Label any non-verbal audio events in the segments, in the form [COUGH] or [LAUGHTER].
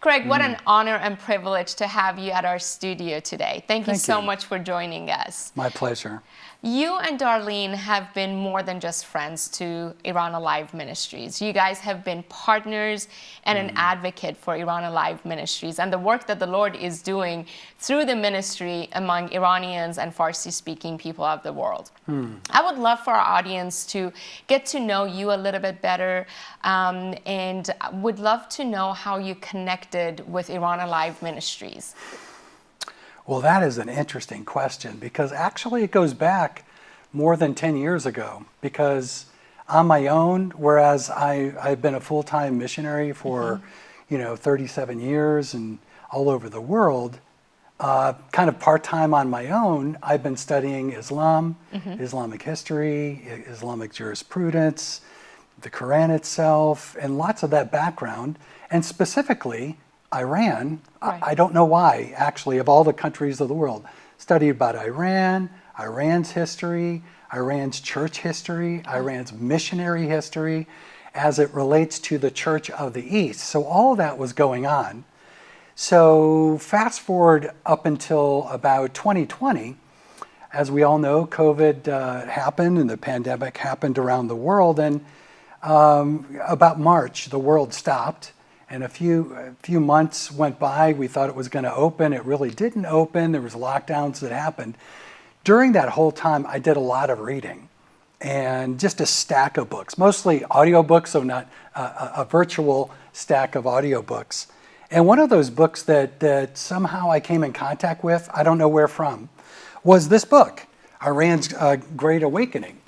Craig, what an mm. honor and privilege to have you at our studio today. Thank you so you. much for joining us. My pleasure. You and Darlene have been more than just friends to Iran Alive Ministries. You guys have been partners and an advocate for Iran Alive Ministries and the work that the Lord is doing through the ministry among Iranians and Farsi speaking people of the world. I would love for our audience to get to know you a little bit better um, and would love to know how you connected with Iran Alive Ministries. Well, that is an interesting question because actually it goes back more than 10 years ago because on my own, whereas I, I've been a full-time missionary for, you know, 37 years and all over the world, uh, kind of part-time on my own, I've been studying Islam, Islamic history, I- Islamic jurisprudence, the Quran itself, and lots of that background, and specifically Iran. I- Right. I don't know why, actually, of all the countries of the world, studied about Iran, Iran's history, Iran's church history, Iran's missionary history, as it relates to the Church of the East. So all that was going on. So fast forward up until about 2020, as we all know, COVID uh, happened and the pandemic happened around the world. And um, about March, the world stopped. And a few, a few months went by. We thought it was going to open. It really didn't open. There was lockdowns that happened. During that whole time, I did a lot of reading and just a stack of books, mostly audiobooks, so not a, a, a virtual stack of audiobooks. And one of those books that, that somehow I came in contact with, I don't know where from, was this book, Iran's uh, Great Awakening.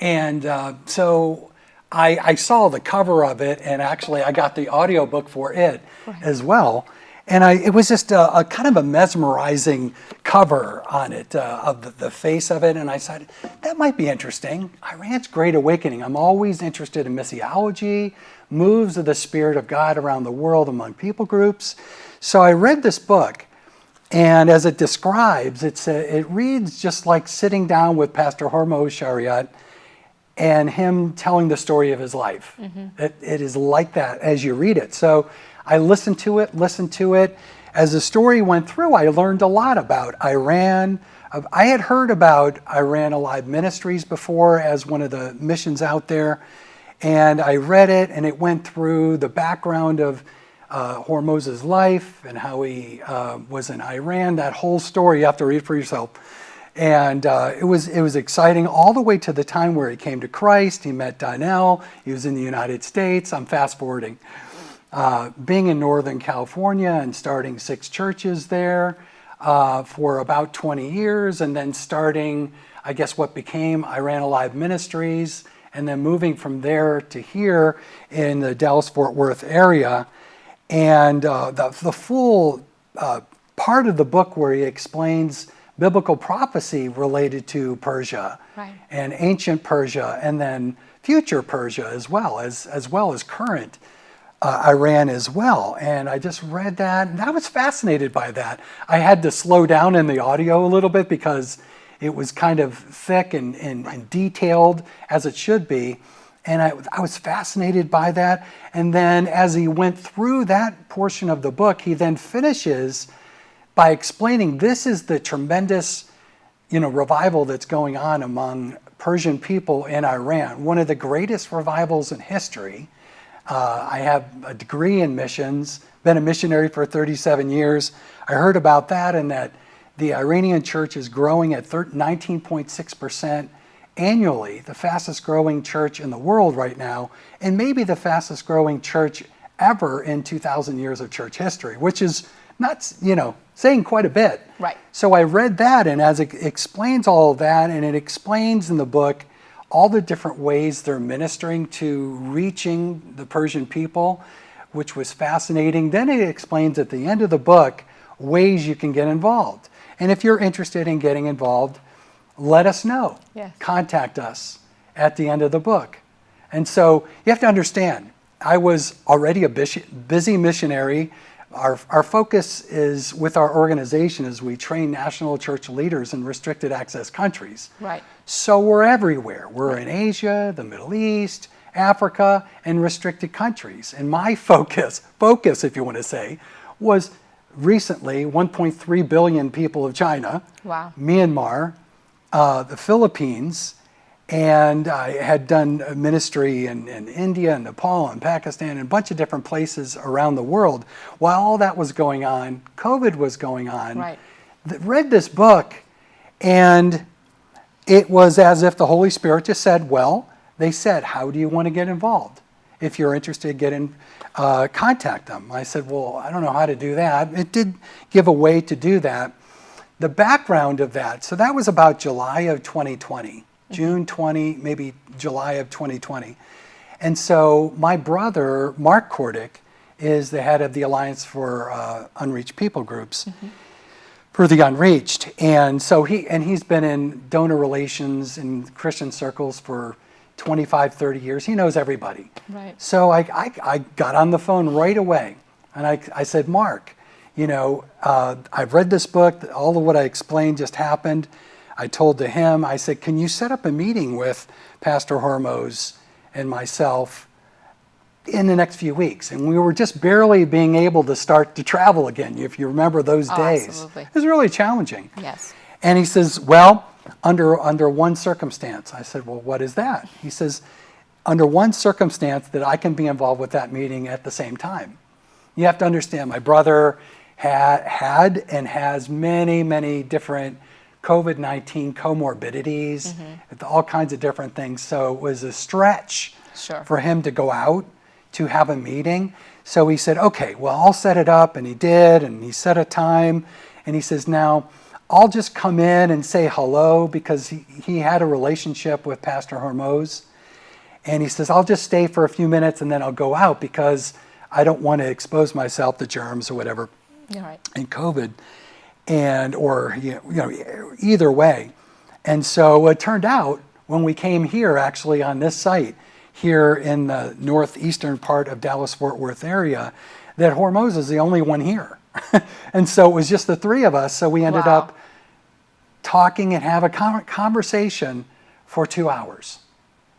And uh, so I, I saw the cover of it, and actually I got the audiobook for it as well. And I, it was just a, a kind of a mesmerizing cover on it, uh, of the, the face of it. And I said, that might be interesting. Iran's Great Awakening. I'm always interested in missiology, moves of the Spirit of God around the world among people groups. So I read this book, and as it describes, it's a, it reads just like sitting down with Pastor Hormoz Shariat and him telling the story of his life. It, it is like that as you read it. So I listened to it, listened to it. As the story went through, I learned a lot about Iran. I had heard about Iran Alive Ministries before as one of the missions out there. And I read it, and it went through the background of uh, Hormoz's life and how he uh, was in Iran. That whole story, you have to read for yourself. And uh, it was it was exciting all the way to the time where he came to Christ. He met Donnell. He was in the United States. I'm fast forwarding. Uh, being in Northern California and starting six churches there uh, for about 20 years, and then starting, I guess, what became Iran Alive Ministries, and then moving from there to here in the Dallas Fort Worth area. And uh, the, the full uh, part of the book where he explains biblical prophecy related to Persia Right. and ancient Persia and then future Persia as well as, as well as current uh, Iran as well. And I just read that and I was fascinated by that. I had to slow down in the audio a little bit because it was kind of thick and, and, and detailed as it should be. And I, I was fascinated by that. And then as he went through that portion of the book, he then finishes by explaining this is the tremendous you know, revival that's going on among Persian people in Iran, one of the greatest revivals in history. Uh, I have a degree in missions, been a missionary for 37 years. I heard about that and that the Iranian church is growing at 19.6% annually, the fastest growing church in the world right now, and maybe the fastest growing church ever in 2,000 years of church history, which is not, you know, saying quite a bit. Right. So I read that, and as it explains all of that, and it explains in the book all the different ways they're ministering to reaching the Persian people, which was fascinating. Then it explains at the end of the book ways you can get involved. And if you're interested in getting involved, let us know. Yes. Contact us at the end of the book. And so you have to understand, I was already a busy busy missionary. Our, our focus is with our organization as we train national church leaders in restricted access countries. Right. So we're everywhere. We're in Asia, the Middle East, Africa, and restricted countries. And my [LAUGHS] focus, focus if you want to say, was recently 1.3 billion people of China, Wow. Myanmar, uh, the Philippines, and I had done ministry in, in India and Nepal and Pakistan and a bunch of different places around the world. While all that was going on, COVID was going on. Right. Read this book, and it was as if the Holy Spirit just said, Well, they said, How do you want to get involved? If you're interested, get in, uh, contact them. I said, Well, I don't know how to do that. It did give a way to do that. The background of that, so that was about July of 2020, June 20, maybe July of 2020. And so my brother, Mark Kordick, is the head of the Alliance for uh, Unreached People Groups for the unreached. And so he and he's been in donor relations in Christian circles for 25, 30 years. He knows everybody. Right. So I, I, I got on the phone right away and I, I said, Mark, you know, uh, I've read this book, all of what I explained just happened. I told to him, I said, can you set up a meeting with Pastor Hormoz and myself in the next few weeks. And we were just barely being able to start to travel again, if you remember those Oh, days. absolutely. It was really challenging. Yes. And he says, Well, under, under one circumstance. I said, Well, what is that? He says, Under one circumstance that I can be involved with that meeting at the same time. You have to understand, my brother had, had and has many, many different COVID 19 comorbidities, mm-hmm. all kinds of different things. So it was a stretch Sure. for him to go out to have a meeting. So he said, okay, well, I'll set it up. And he did. And he set a time. And he says, now I'll just come in and say hello because he, he had a relationship with Pastor Hormoz. And he says, I'll just stay for a few minutes and then I'll go out because I don't want to expose myself to germs or whatever right. in COVID, and or you know either way. And so it turned out when we came here, actually on this site here in the northeastern part of Dallas Fort Worth area, that Hormoz is the only one here, [LAUGHS] and so it was just the three of us. So we ended Wow. up talking and have a conversation for two hours.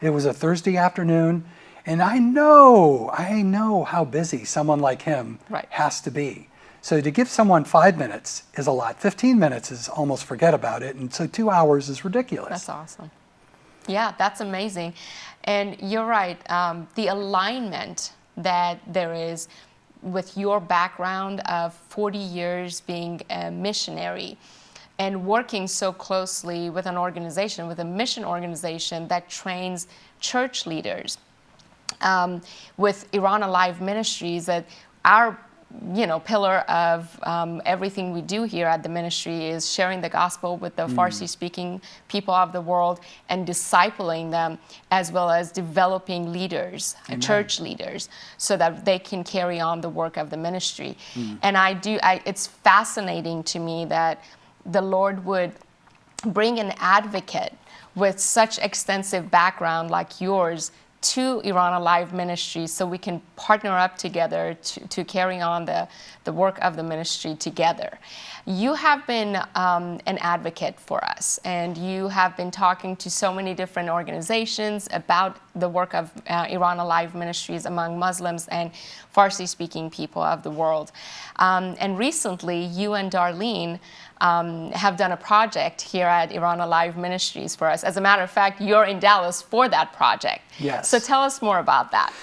It was a Thursday afternoon, and I know, I know how busy someone like him Right. has to be. So to give someone five minutes is a lot. 15 minutes is almost forget about it. And so two hours is ridiculous. That's awesome. Yeah, that's amazing. And you're right. Um, the alignment that there is with your background of 40 years being a missionary and working so closely with an organization, with a mission organization that trains church leaders um, with Iran Alive Ministries that our you know pillar of um, everything we do here at the ministry is sharing the gospel with the Farsi speaking people of the world and discipling them as well as developing leaders uh, church leaders so that they can carry on the work of the ministry. And I do I, it's fascinating to me that the Lord would bring an advocate with such extensive background like yours to Iran Alive Ministries so we can partner up together to, to carry on the, the work of the ministry together. You have been um, an advocate for us and you have been talking to so many different organizations about the work of uh, Iran Alive Ministries among Muslims and Farsi speaking people of the world. Um, and recently, you and Darlene um, have done a project here at Iran Alive Ministries for us. As a matter of fact, you're in Dallas for that project. Yes. So tell us more about that.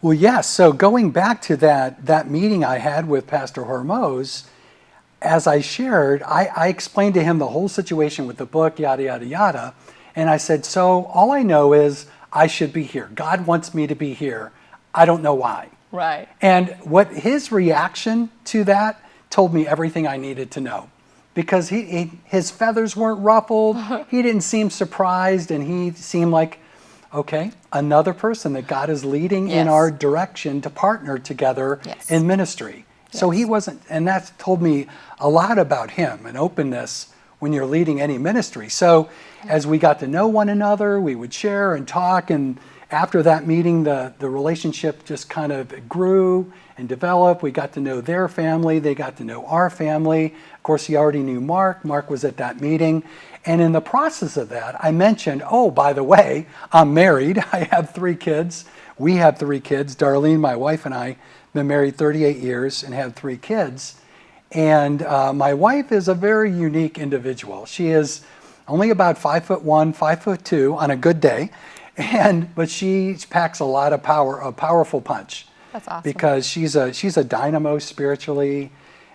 Well, yes. So going back to that that meeting I had with Pastor Hormoz, as I shared, I, I explained to him the whole situation with the book, yada yada yada, and I said, so all I know is I should be here. God wants me to be here. I don't know why. Right. And what his reaction to that told me everything I needed to know. Because he, he his feathers weren't ruffled, [LAUGHS] he didn't seem surprised, and he seemed like, okay, another person that God is leading in our direction to partner together Yes. in ministry. So he wasn't, and that's told me a lot about him and openness when you're leading any ministry. So as we got to know one another, we would share and talk, and after that meeting, the, the relationship just kind of grew and develop. We got to know their family, they got to know our family. Of course, he already knew Mark. Mark was at that meeting. And in the process of that, I mentioned, oh, by the way, I'm married. [LAUGHS] I have three kids. We have three kids. Darlene, my wife, and I been married 38 years and have three kids. And uh, my wife is a very unique individual. She is only about five foot one, five foot two on a good day, [LAUGHS] and but she packs a lot of power, a powerful punch. That's awesome. Because she's a she's a dynamo spiritually,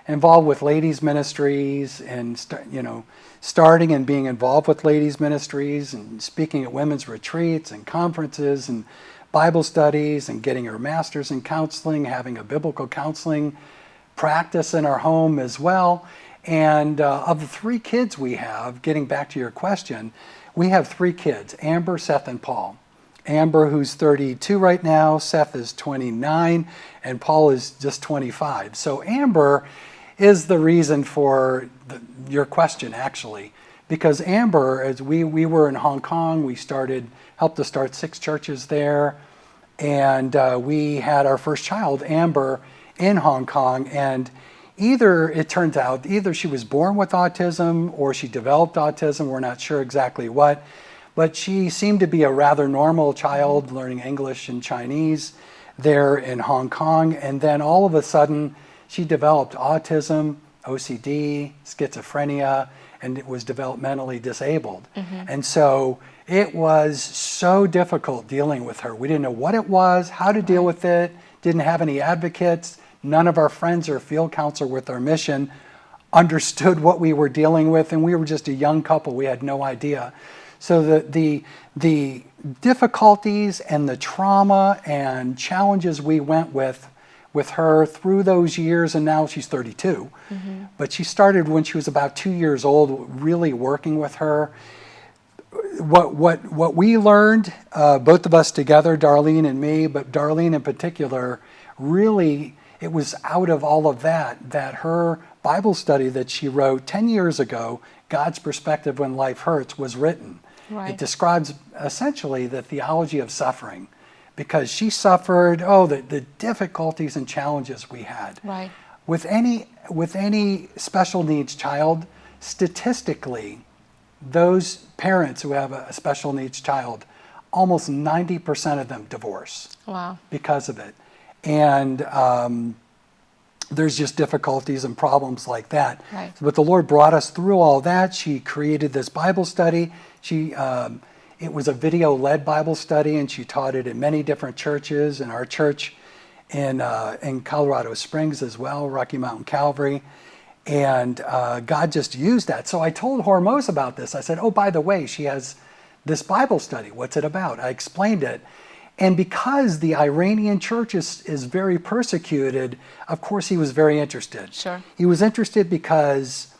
involved with ladies ministries and you know starting and being involved with ladies ministries and speaking at women's retreats and conferences and Bible studies and getting her master's in counseling, having a biblical counseling practice in our home as well. And uh, of the three kids we have, getting back to your question, we have three kids Amber, Seth, and Paul. Amber, who's 32 right now, Seth is 29, and Paul is just 25. So Amber is the reason for the, your question, actually, because Amber, as we, we were in Hong Kong, we started, helped to start six churches there, and uh, we had our first child, Amber, in Hong Kong, and either it turns out either she was born with autism or she developed autism we're not sure exactly what but she seemed to be a rather normal child learning english and chinese there in hong kong and then all of a sudden she developed autism ocd schizophrenia and was developmentally disabled mm-hmm. and so it was so difficult dealing with her we didn't know what it was how to deal with it didn't have any advocates None of our friends or field counselor with our mission understood what we were dealing with, and we were just a young couple. We had no idea. So the, the, the difficulties and the trauma and challenges we went with with her through those years, and now she's 32. Mm-hmm. But she started when she was about two years old, really working with her. What, what, what we learned, uh, both of us together, Darlene and me, but Darlene in particular, really it was out of all of that that her Bible study that she wrote 10 years ago, God's Perspective When Life Hurts, was written. Right. It describes essentially the theology of suffering because she suffered, oh, the, the difficulties and challenges we had. Right. With any, with any special needs child, statistically, those parents who have a special needs child, almost 90% of them divorce wow. because of it and um, there's just difficulties and problems like that. Right. But the Lord brought us through all that. She created this Bible study. She um, it was a video-led Bible study, and she taught it in many different churches. In our church in uh, in Colorado Springs as well, Rocky Mountain Calvary. And uh, God just used that. So I told Hormoz about this. I said, "Oh, by the way, she has this Bible study. What's it about?" I explained it, and because the Iranian church is, is very persecuted, of course, he was very interested. Sure. He was interested because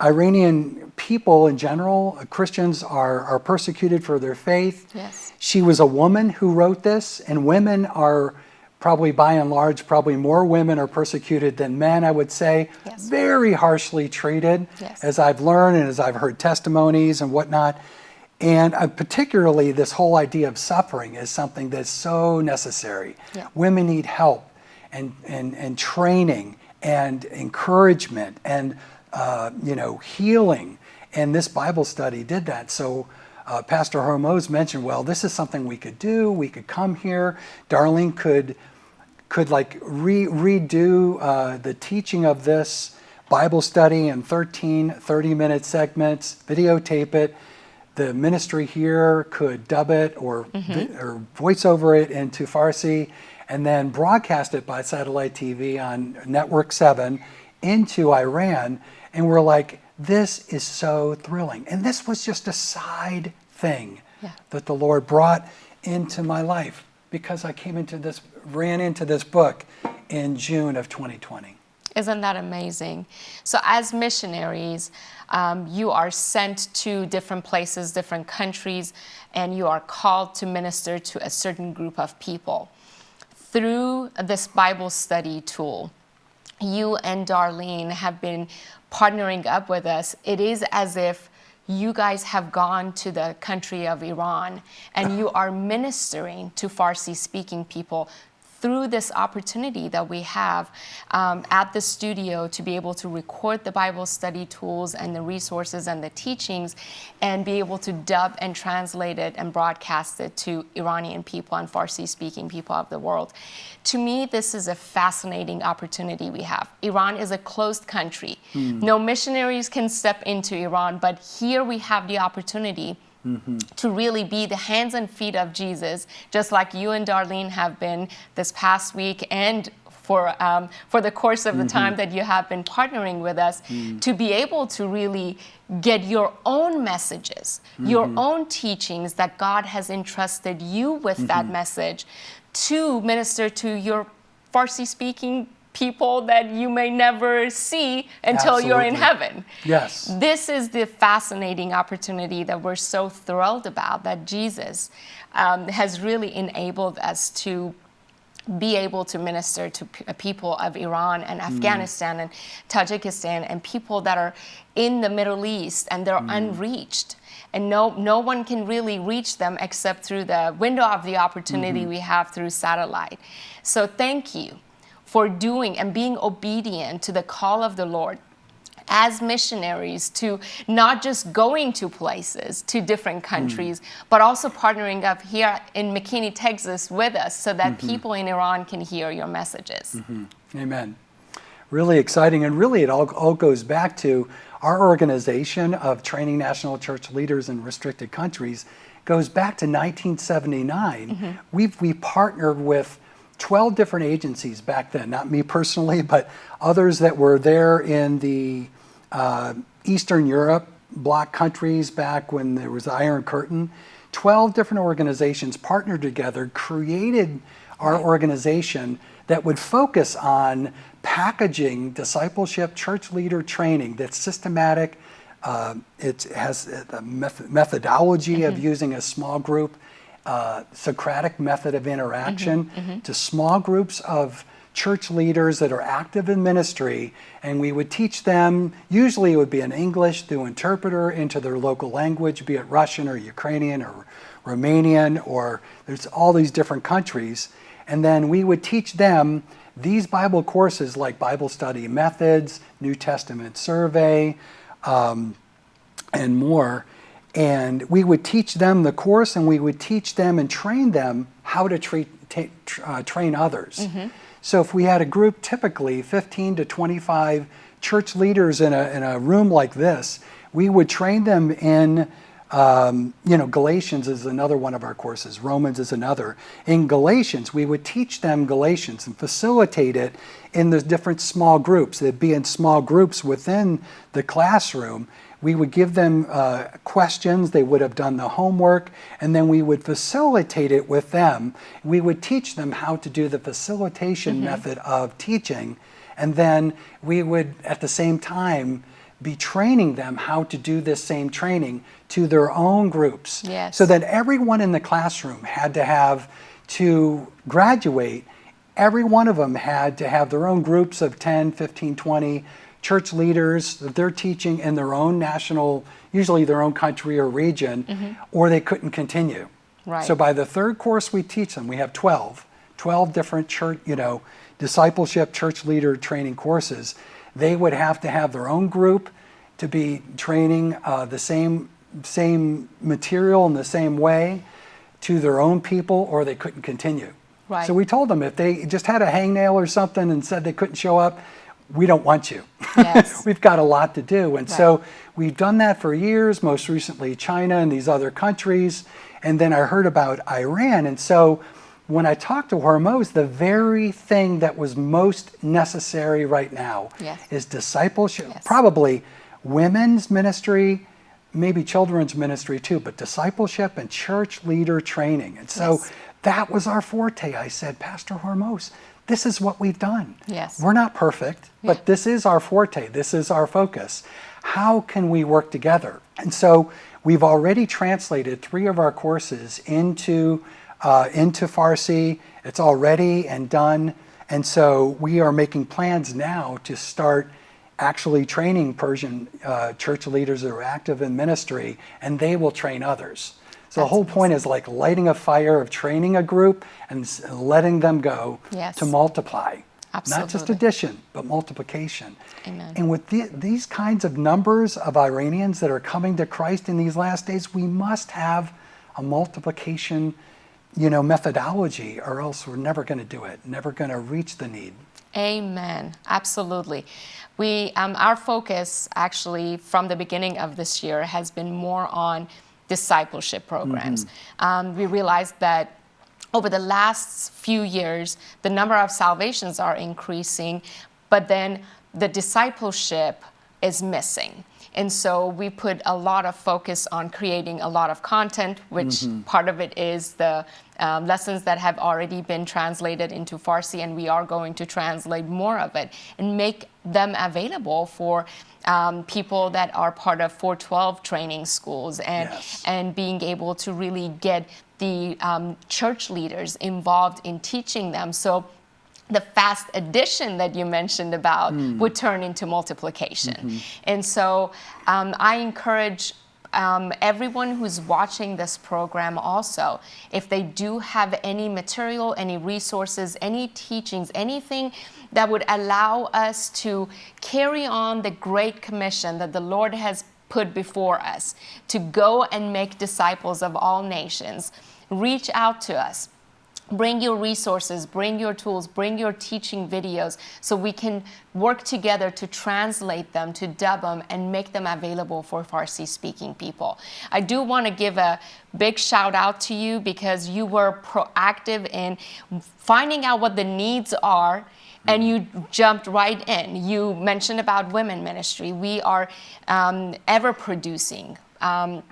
Iranian people in general, uh, Christians, are, are persecuted for their faith. Yes. She was a woman who wrote this, and women are probably by and large, probably more women are persecuted than men, I would say. Yes. Very harshly treated, yes. as I've learned and as I've heard testimonies and whatnot. And uh, particularly, this whole idea of suffering is something that's so necessary. Yeah. Women need help and, and, and training and encouragement and uh, you know healing. And this Bible study did that. So uh, Pastor Hormoz mentioned, well, this is something we could do. We could come here. Darlene could could like re- redo uh, the teaching of this Bible study in 13 30 minute segments, videotape it the ministry here could dub it or mm-hmm. or voice over it into Farsi and then broadcast it by satellite TV on Network 7 into Iran and we're like this is so thrilling and this was just a side thing yeah. that the Lord brought into my life because I came into this ran into this book in June of 2020 isn't that amazing? So, as missionaries, um, you are sent to different places, different countries, and you are called to minister to a certain group of people. Through this Bible study tool, you and Darlene have been partnering up with us. It is as if you guys have gone to the country of Iran and you are ministering to Farsi speaking people through this opportunity that we have um, at the studio to be able to record the Bible study tools and the resources and the teachings and be able to dub and translate it and broadcast it to Iranian people and Farsi speaking people of the world. To me, this is a fascinating opportunity we have. Iran is a closed country. Mm. No missionaries can step into Iran, but here we have the opportunity Mm-hmm. to really be the hands and feet of Jesus, just like you and Darlene have been this past week and for, um, for the course of the mm-hmm. time that you have been partnering with us, mm. to be able to really get your own messages, mm-hmm. your own teachings that God has entrusted you with that mm-hmm. message to minister to your Farsi speaking people that you may never see until Absolutely. you're in heaven. Yes. This is the fascinating opportunity that we're so thrilled about that Jesus um, has really enabled us to be able to minister to uh, people of Iran and mm. Afghanistan mm. and Tajikistan and people that are in the Middle East and they're mm. unreached. And no, no one can really reach them except through the window of the opportunity mm -hmm. we have through satellite. So thank you for doing and being obedient to the call of the Lord as missionaries to not just going to places, to different hmm. countries, mm. but also partnering up here in McKinney, Texas with us so that mm -hmm. people in Iran can hear your messages. Mm -hmm. Amen. Really exciting. And really, it all, all goes back to our organization of training national church leaders in restricted countries goes back to 1979. -hmm. We've, we partnered with 12 different agencies back then, not me personally, [LAUGHS] but others that were there in the uh, Eastern Europe bloc countries back when there was the Iron Curtain. 12 different organizations partnered together, created our organization that would focus on packaging discipleship church leader training that's systematic. Uh, it has a methodology mm -hmm. of mm-hmm. using a small group uh, Socratic method of interaction mm-hmm, mm-hmm. to small groups of church leaders that are active in ministry, and we would teach them, usually it would be in English through interpreter into their local language, be it Russian or Ukrainian or Romanian, or there's all these different countries. And then we would teach them these Bible courses like Bible study methods, New Testament survey, um, and more. And we would teach them the course and we would teach them and train them how to treat, uh, train others. Mm -hmm. So if we had a group, typically 15 to 25 church leaders in a, in a room like this, we would train them in, um, you know, Galatians is another one of our courses, Romans is another. In Galatians, we would teach them Galatians and facilitate it in the different small groups. They'd be in small groups within the classroom we would give them uh, questions, they would have done the homework, and then we would facilitate it with them. We would teach them how to do the facilitation mm -hmm. method of teaching, and then we would, at the same time, be training them how to do this same training to their own groups. Yes. So that everyone in the classroom had to have to graduate, every one of them had to have their own groups of 10, 15, 20 church leaders that they're teaching in their own national, usually their own country or region, mm -hmm. or they couldn't continue. Right. So by the third course we teach them, we have 12, 12 different church, you know, discipleship church leader training courses. They would have to have their own group to be training uh, the same, same material in the same way to their own people or they couldn't continue. Right. So we told them if they just had a hangnail or something and said they couldn't show up, we don't want you. Yes. [LAUGHS] we've got a lot to do. And right. so we've done that for years, most recently China and these other countries. And then I heard about Iran. And so when I talked to Hormoz, the very thing that was most necessary right now yes. is discipleship, yes. probably women's ministry, maybe children's ministry too, but discipleship and church leader training. And so yes. that was our forte. I said, Pastor Hormoz, this is what we've done. Yes. We're not perfect, but this is our forte. This is our focus. How can we work together? And so we've already translated three of our courses into, uh, into Farsi. It's all ready and done. And so we are making plans now to start actually training Persian uh, church leaders that are active in ministry, and they will train others. So the whole point is like lighting a fire of training a group and letting them go yes. to multiply. Absolutely. Not just addition, but multiplication. Amen. And with the, these kinds of numbers of Iranians that are coming to Christ in these last days, we must have a multiplication, you know, methodology, or else we're never going to do it. Never going to reach the need. Amen. Absolutely. We, um, our focus actually from the beginning of this year has been more on discipleship programs. Mm-hmm. Um, we realized that over the last few years, the number of salvations are increasing, but then the discipleship is missing. And so we put a lot of focus on creating a lot of content, which mm-hmm. part of it is the um, lessons that have already been translated into Farsi, and we are going to translate more of it and make them available for um, people that are part of 412 training schools and yes. and being able to really get the um, church leaders involved in teaching them. So the fast addition that you mentioned about mm. would turn into multiplication. Mm-hmm. And so um, I encourage um, everyone who's watching this program also, if they do have any material, any resources, any teachings, anything that would allow us to carry on the great commission that the Lord has put before us to go and make disciples of all nations, reach out to us bring your resources, bring your tools, bring your teaching videos so we can work together to translate them, to dub them, and make them available for Farsi speaking people. I do want to give a big shout out to you because you were proactive in finding out what the needs are and you jumped right in. You mentioned about women ministry. We are um, ever producing. Um,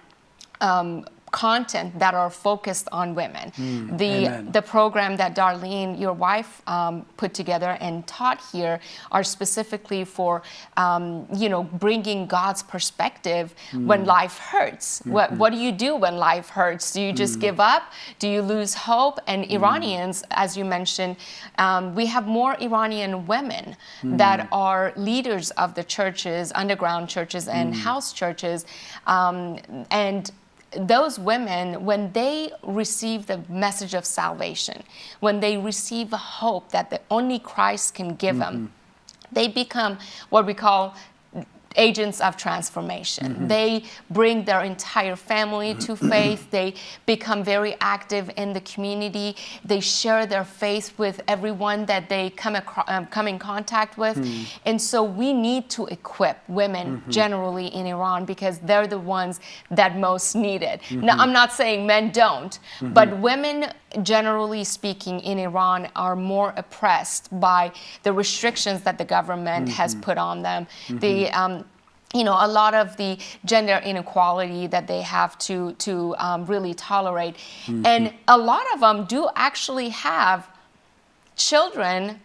um, content that are focused on women. Mm, the amen. the program that Darlene, your wife, um, put together and taught here are specifically for um, you know bringing God's perspective mm. when life hurts. Mm-hmm. What what do you do when life hurts? Do you just mm. give up? Do you lose hope? And mm. Iranians, as you mentioned, um, we have more Iranian women mm. that are leaders of the churches, underground churches, and house churches, um, and those women, when they receive the message of salvation, when they receive hope that the only Christ can give mm-hmm. them, they become what we call agents of transformation. Mm-hmm. They bring their entire family to [CLEARS THROAT] faith. They become very active in the community. They share their faith with everyone that they come across, um, come in contact with. Mm. And so we need to equip women mm-hmm. generally in Iran because they're the ones that most need it. Mm-hmm. Now, I'm not saying men don't, mm-hmm. but women generally speaking, in Iran are more oppressed by the restrictions that the government mm-hmm. has put on them. Mm-hmm. The um, you know, a lot of the gender inequality that they have to to um, really tolerate, mm-hmm. and a lot of them do actually have children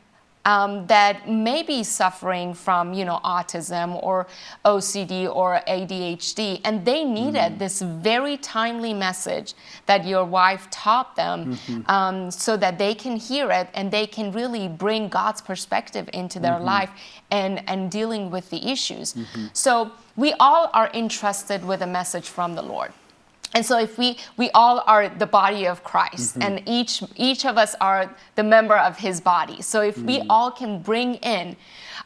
um, that may be suffering from, you know, autism or OCD or ADHD, and they needed mm-hmm. this very timely message that your wife taught them, mm-hmm. um, so that they can hear it and they can really bring God's perspective into their mm-hmm. life and and dealing with the issues. Mm-hmm. So we all are entrusted with a message from the Lord. And so if we we all are the body of Christ mm-hmm. and each each of us are the member of his body. So if mm-hmm. we all can bring in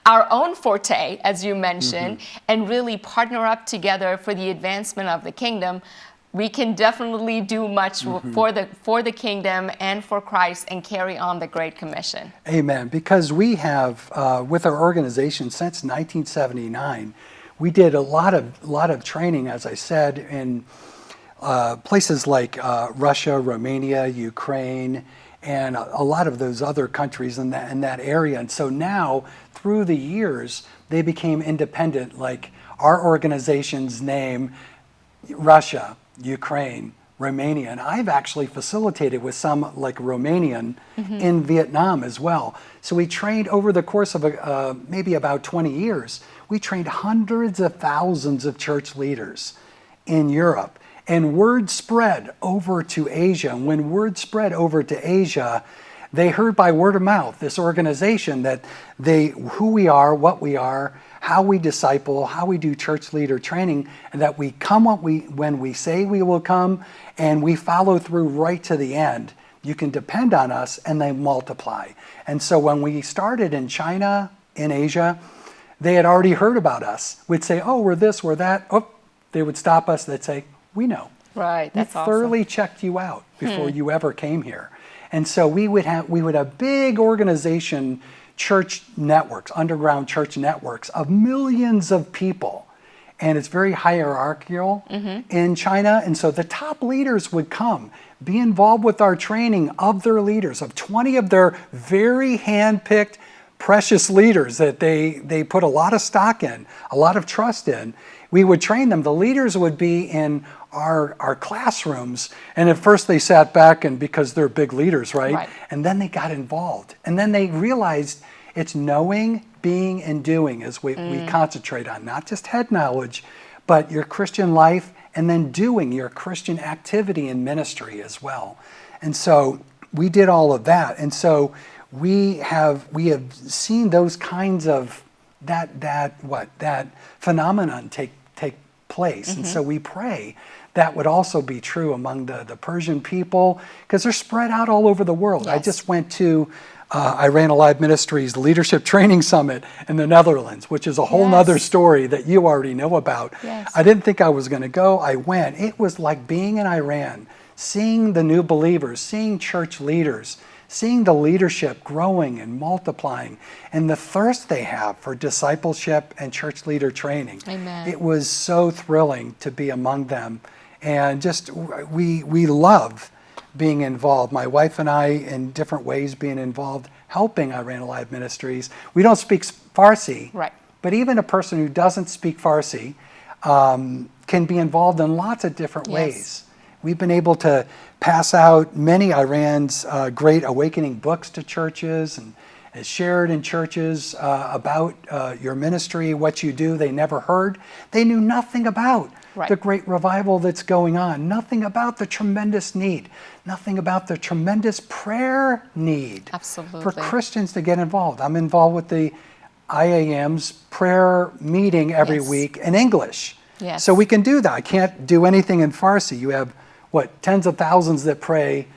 our own forte as you mentioned mm-hmm. and really partner up together for the advancement of the kingdom, we can definitely do much mm-hmm. for the for the kingdom and for Christ and carry on the Great Commission. Amen. Because we have, uh, with our organization since 1979, we did a lot of lot of training, as I said, in uh, places like uh, Russia, Romania, Ukraine, and a, a, lot of those other countries in that, in that area. And so now, through the years, they became independent, like our organization's name, Russia, Ukraine, Romania. And I've actually facilitated with some like Romanian mm-hmm. in Vietnam as well. So we trained over the course of a, uh, maybe about 20 years, we trained hundreds of thousands of church leaders in Europe. And word spread over to Asia. And when word spread over to Asia, They heard by word of mouth this organization that they who we are, what we are, how we disciple, how we do church leader training, and that we come what we when we say we will come, and we follow through right to the end. You can depend on us, and they multiply. And so when we started in China, in Asia, they had already heard about us. We'd say, "Oh, we're this, we're that." Oh, they would stop us. They'd say, "We know." Right, that's we awesome. thoroughly checked you out before hmm. you ever came here. And so we would have we would have big organization church networks, underground church networks of millions of people. And it's very hierarchical mm-hmm. in China. And so the top leaders would come, be involved with our training of their leaders, of 20 of their very hand-picked precious leaders that they, they put a lot of stock in, a lot of trust in. We would train them. The leaders would be in our, our classrooms. And at first they sat back and because they're big leaders, right? Right. And then they got involved. And then they realized it's knowing, being, and doing is what we mm. concentrate on, not just head knowledge, but your Christian life and then doing your Christian activity in ministry as well. And so we did all of that. And so we have we have seen those kinds of that that what that phenomenon take take place. And mm-hmm. so we pray that would also be true among the, the Persian people because they're spread out all over the world. I just went to uh, Iran Alive Ministries Leadership [LAUGHS] Training Summit in the Netherlands, which is a whole Yes. nother story that you already know about. Yes. I didn't think I was going to go. I went. It was like being in Iran, seeing the new believers, seeing church leaders, seeing the leadership growing and multiplying, and the thirst they have for discipleship and church leader training. Amen. It was so thrilling to be among them, and just we we love being involved. My wife and I, in different ways, being involved, helping Iran Alive Ministries. We don't speak Farsi, Right. but even a person who doesn't speak Farsi um, can be involved in lots of different Yes. ways. We've been able to pass out many Iran's uh, great awakening books to churches and is shared in churches uh, about uh, your ministry, what you do. They never heard. They knew nothing about Right. the great revival that's going on, nothing about the tremendous need, nothing about the tremendous prayer need for Christians to get involved. I'm involved with the IAM's prayer meeting every Yes. week in English. Yes. So we can do that. I can't do anything in Farsi. You have, what, tens of thousands that pray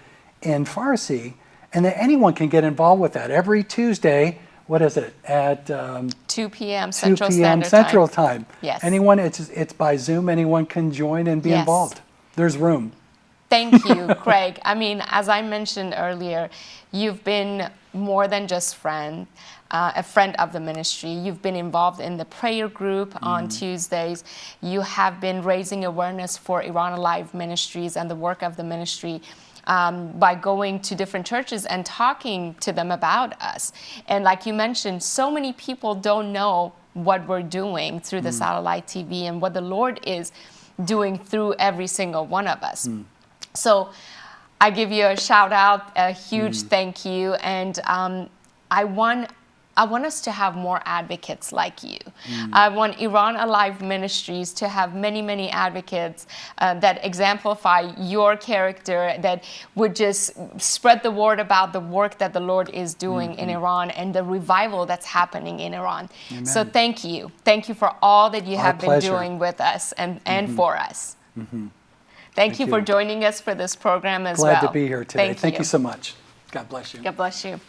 in Farsi, and that anyone can get involved with that. Every Tuesday, what is it, at um, 2 p.m. Central 2 p.m. Central Time. Time. Yes. Anyone, it's, it's by Zoom, anyone can join and be Yes. involved. There's room. Thank you, [LAUGHS] Craig. I mean, as I mentioned earlier, you've been more than just friend, uh, a friend of the ministry. You've been involved in the prayer group on Tuesdays. You have been raising awareness for Iran Alive Ministries and the work of the ministry. Um, by going to different churches and talking to them about us. And like you mentioned, so many people don't know what we're doing through the satellite TV and what the Lord is doing through every single one of us. So I give you a shout out, a huge thank you, and um, I want I want us to have more advocates like you. Mm. I want Iran Alive Ministries to have many, many advocates uh, that exemplify your character, that would just spread the word about the work that the Lord is doing in mm-hmm. Iran and the revival that's happening in Iran. So thank you. Thank you for all that you Our have been doing with us and, and mm-hmm. for us. Mm-hmm. Thank, you, for joining us for this program as Glad well. Glad to be here today. Thank, Thank you so much. God bless you. God bless you.